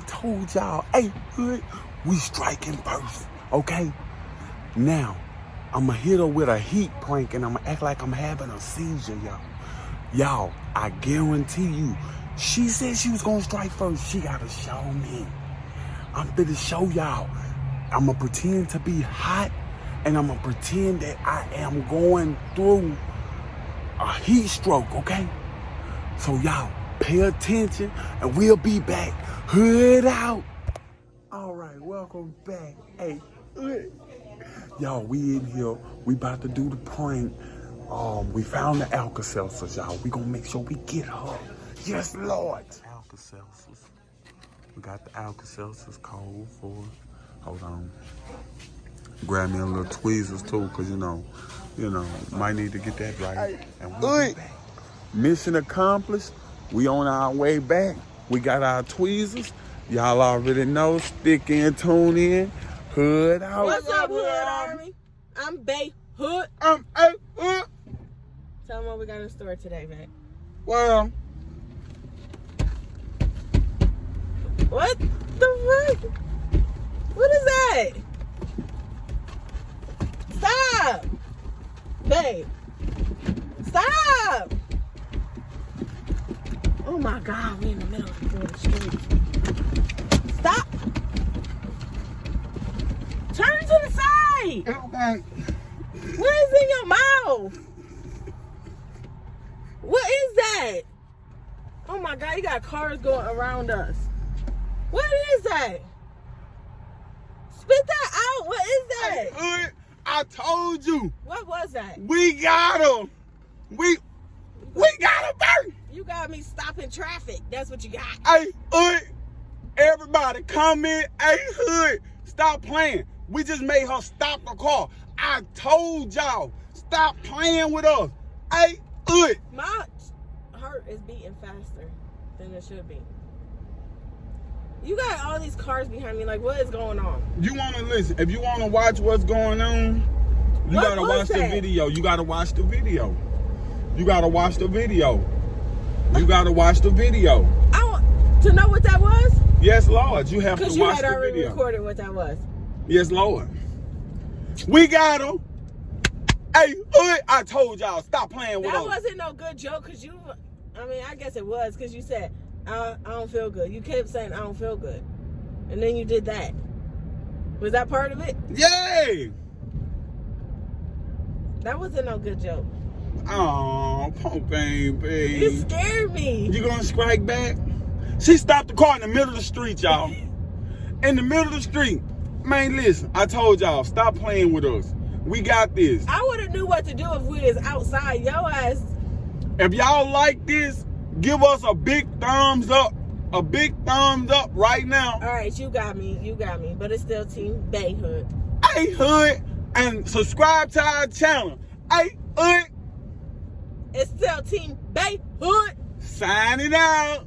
told y'all, hey, hood, we striking first, okay? Now, I'ma hit her with a heat prank and I'ma act like I'm having a seizure, y'all. Y'all, I guarantee you, she said she was gonna strike first. She gotta show me. I'm finna show y'all. I'ma pretend to be hot and I'ma pretend that I am going through a heat stroke, okay? So y'all, pay attention and we'll be back. Hood out. All right, welcome back. Hey, hood. Y'all, we in here. We about to do the prank. Um, we found the Alka-Seltzers, y'all. We gonna make sure we get her. Yes, Lord. Alka-Seltzers. We got the Alka-Seltzers cold for. Hold on. Grab me a little tweezers too, cause you know, you know, might need to get that right. And we'll be back. Mission accomplished. We on our way back. We got our tweezers. Y'all already know. Stick in, tune in. Hood out. What's up, Hood Army? I'm Bay Hood. Um, hey, uh, Tell them what we got in store today, man. well, What the fuck? What is that? Stop! Babe. Stop! Oh my god, we in the middle of the street. Stop! Turn to the side! okay. What is in your mouth? What is that? Oh my god, you got cars going around us. What is that? Spit that out. What is that? Hood, I told you, What was that? we got him. We, we got him, baby. You got me stopping traffic. That's what you got. Hey, Hood, everybody comment. Hey, Hood, stop playing. We just made her stop the car. I told y'all, stop playing with us. Hey, Hood, My heart is beating faster than it should be. You got all these cars behind me. Like, what is going on? you want to listen. If you want to watch what's going on, you What got to was watch the video. You got to watch the video. You got to watch the video. You got to watch the video. I want to know what that was Yes, Lord, you have to watch the video. because you had already video. recorded what that was. Yes, Lord. We got him. Hey, I told y'all, stop playing with That us. wasn't no good joke because you, I mean, I guess it was because you said, I, I don't feel good. You kept saying, I don't feel good. And then you did that. Was that part of it? Yay! That wasn't no good joke. Oh, poor baby. You scared me. You gonna strike back? She stopped the car in the middle of the street, y'all. In the middle of the street. Man, listen, I told y'all, stop playing with us. We got this. I would have knew what to do if we was outside. Yo ass. If y'all like this, give us a big thumbs up. A big thumbs up right now. All right, you got me. You got me. But it's still Team Bayhood. Hey, Hood, and subscribe to our channel. Hey, Hood, It's still Team Bayhood. signing out.